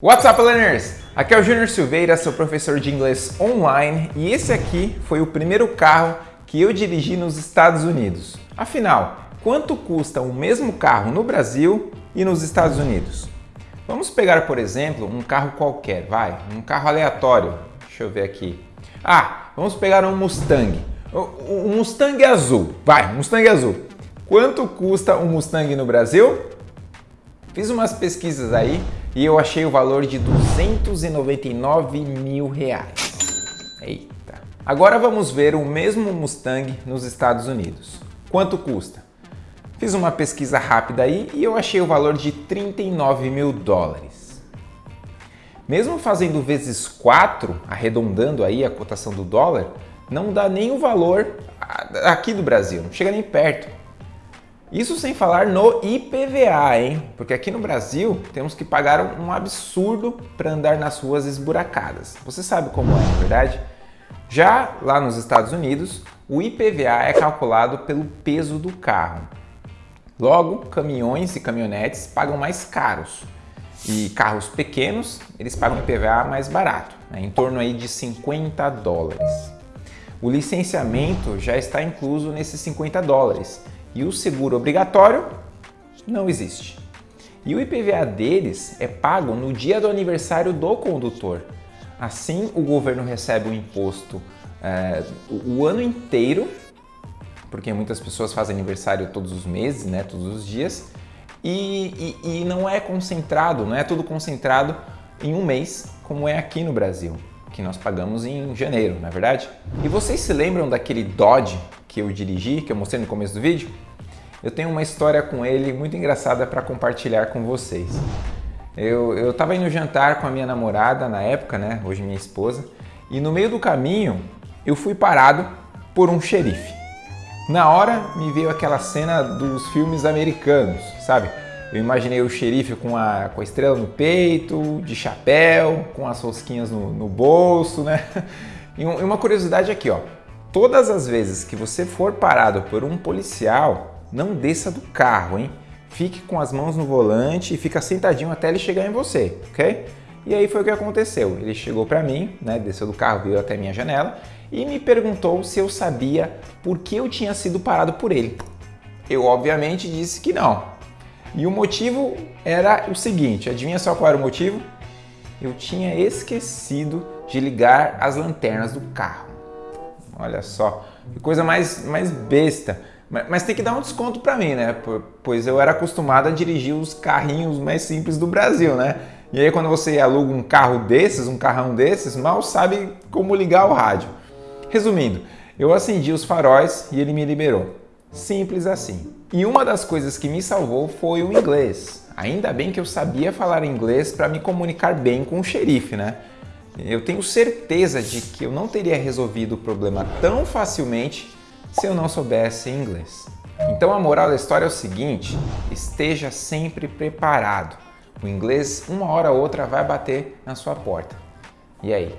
What's up, learners? Aqui é o Júnior Silveira, seu professor de inglês online e esse aqui foi o primeiro carro que eu dirigi nos Estados Unidos. Afinal, quanto custa o mesmo carro no Brasil e nos Estados Unidos? Vamos pegar, por exemplo, um carro qualquer, vai, um carro aleatório. Deixa eu ver aqui. Ah, vamos pegar um Mustang. Um Mustang azul, vai, Mustang azul. Quanto custa um Mustang no Brasil? Fiz umas pesquisas aí e eu achei o valor de 299 mil reais. Eita. Agora vamos ver o mesmo Mustang nos Estados Unidos. Quanto custa? Fiz uma pesquisa rápida aí e eu achei o valor de 39 mil dólares. Mesmo fazendo vezes 4, arredondando aí a cotação do dólar, não dá nem o valor aqui do Brasil, não chega nem perto. Isso sem falar no IPVA, hein? Porque aqui no Brasil temos que pagar um absurdo para andar nas ruas esburacadas. Você sabe como é, na é verdade? Já lá nos Estados Unidos, o IPVA é calculado pelo peso do carro. Logo, caminhões e caminhonetes pagam mais caros. E carros pequenos, eles pagam IPVA mais barato, né? em torno aí de 50 dólares. O licenciamento já está incluso nesses 50 dólares e o seguro obrigatório não existe. E o IPVA deles é pago no dia do aniversário do condutor. Assim, o governo recebe o imposto é, o, ano inteiro, porque muitas pessoas fazem aniversário todos os meses, né, todos os dias, e, e, e não é concentrado, não é tudo concentrado em um mês, como é aqui no Brasil, que nós pagamos em janeiro, na é verdade? E vocês se lembram daquele Dodge que eu dirigi, que eu mostrei no começo do vídeo? Eu tenho uma história com ele muito engraçada para compartilhar com vocês. Eu estava indo jantar com a minha namorada na época, né, hoje minha esposa, e no meio do caminho eu fui parado por um xerife. Na hora me veio aquela cena dos filmes americanos, sabe? Eu imaginei o xerife com a, com a estrela no peito, de chapéu, com as rosquinhas no, no bolso, né? E uma curiosidade aqui, ó. Todas as vezes que você for parado por um policial, não desça do carro, hein? Fique com as mãos no volante e fica sentadinho até ele chegar em você, ok? E aí foi o que aconteceu. Ele chegou para mim, né, desceu do carro, veio até minha janela e me perguntou se eu sabia por que eu tinha sido parado por ele. Eu obviamente disse que não. E o motivo era o seguinte, adivinha só qual era o motivo? Eu tinha esquecido de ligar as lanternas do carro. Olha só, que coisa mais, mais besta. Mas, mas tem que dar um desconto para mim, né? Pois eu era acostumado a dirigir os carrinhos mais simples do Brasil, né? E aí quando você aluga um carro desses, um carrão desses, mal sabe como ligar o rádio. Resumindo, eu acendi os faróis e ele me liberou. Simples assim. E uma das coisas que me salvou foi o inglês. Ainda bem que eu sabia falar inglês para me comunicar bem com o xerife, né? Eu tenho certeza de que eu não teria resolvido o problema tão facilmente se eu não soubesse inglês. Então a moral da história é o seguinte, esteja sempre preparado. O inglês, uma hora ou outra, vai bater na sua porta. E aí,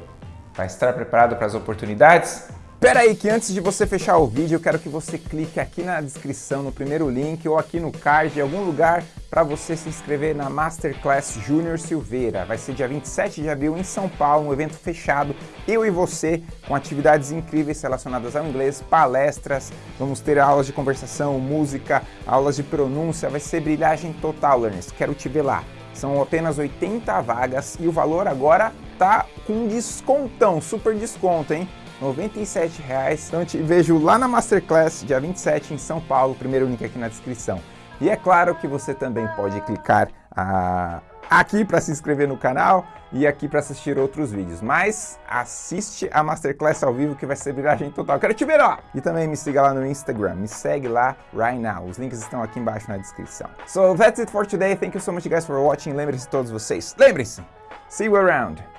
vai estar preparado para as oportunidades? Espera aí que antes de você fechar o vídeo, eu quero que você clique aqui na descrição, no primeiro link ou aqui no card, em algum lugar, para você se inscrever na Masterclass Júnior Silveira. Vai ser dia 27 de abril em São Paulo, um evento fechado, eu e você, com atividades incríveis relacionadas ao inglês, palestras, vamos ter aulas de conversação, música, aulas de pronúncia, vai ser brilhagem total, learners. Quero te ver lá. São apenas 80 vagas e o valor agora tá com descontão, super desconto, hein? R$ 97,00. Então te vejo lá na Masterclass, dia 27 em São Paulo, primeiro link aqui na descrição. E é claro que você também pode clicar ah, aqui para se inscrever no canal e aqui para assistir outros vídeos. Mas assiste a Masterclass ao vivo que vai ser viragem total. Quero te ver lá! E também me siga lá no Instagram. Me segue lá right now. Os links estão aqui embaixo na descrição. So that's it for today. Thank you so much guys for watching. Lembre-se todos vocês. Lembre-se! See you around!